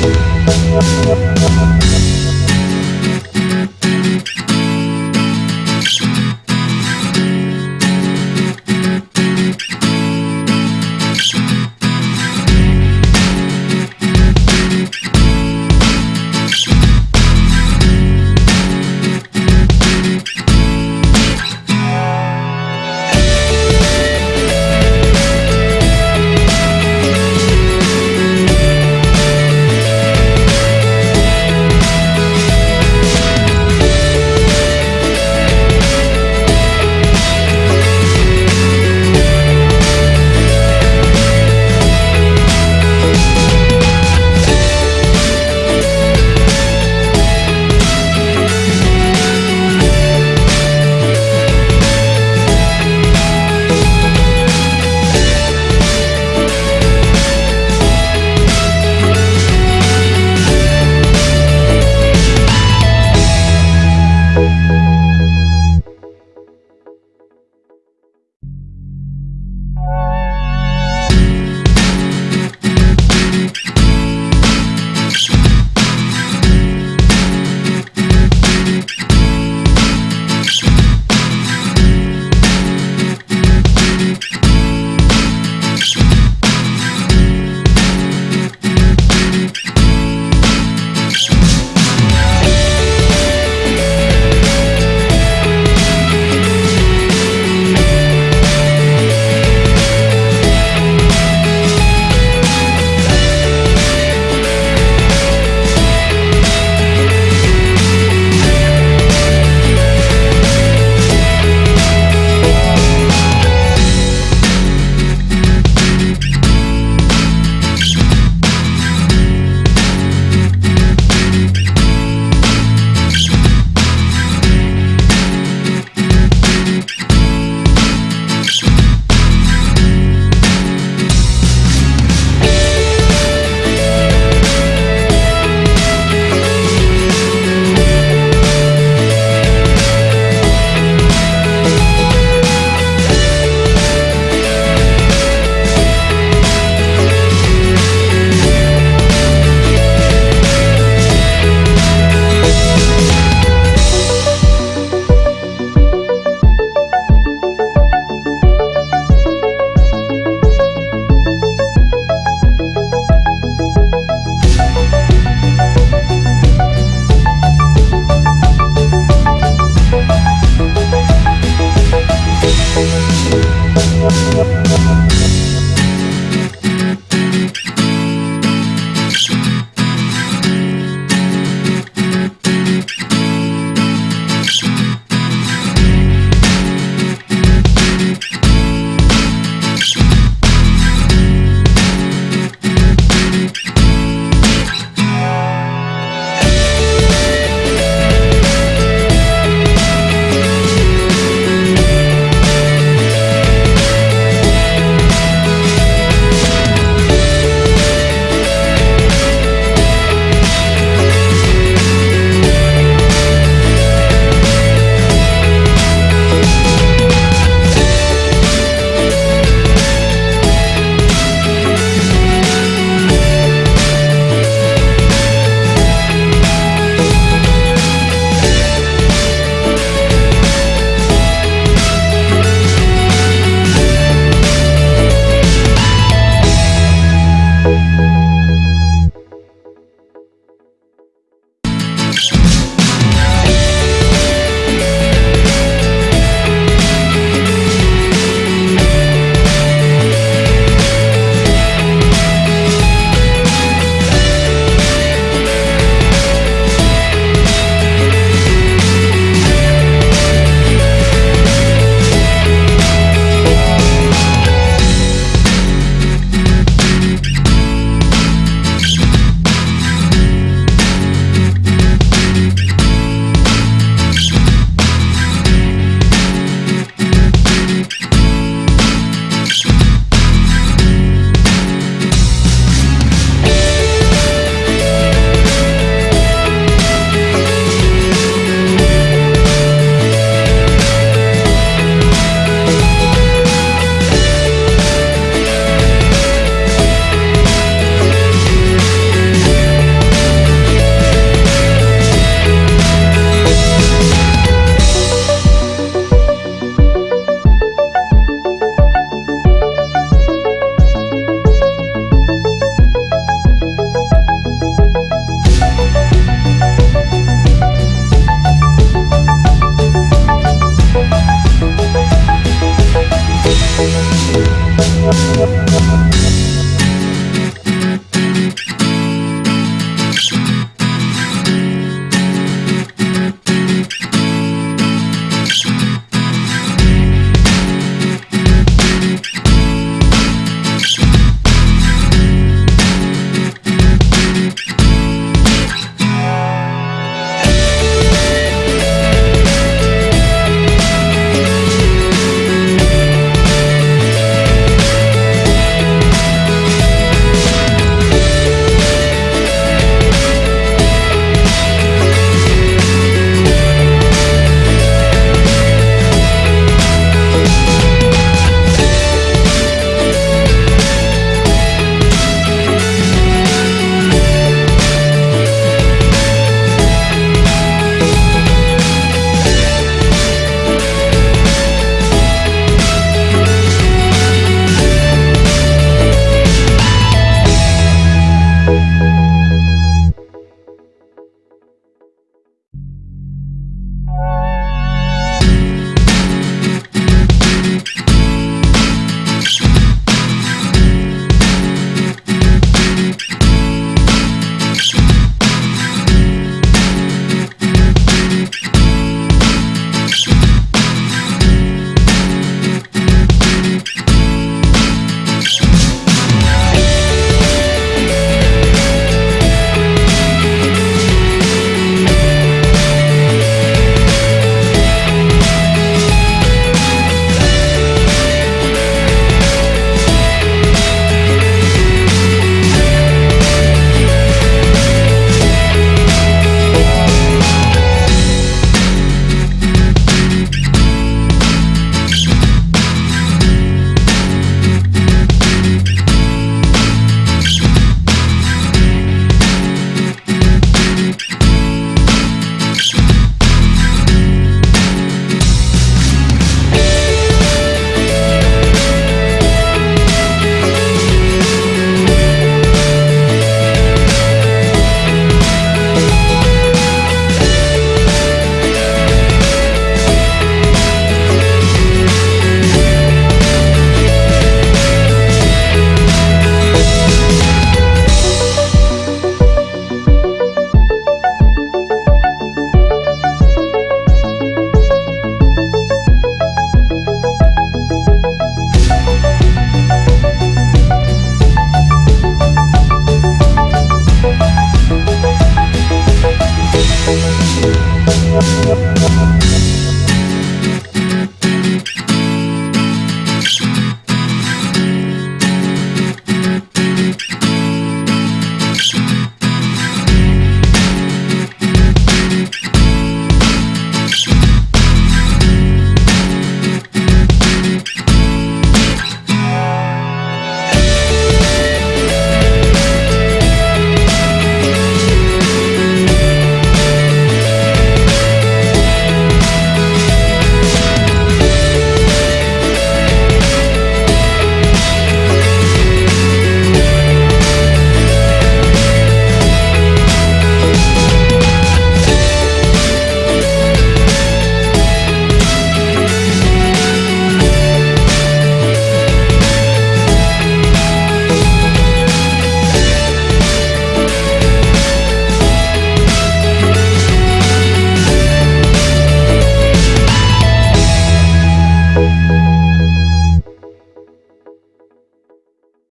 We'll be right back.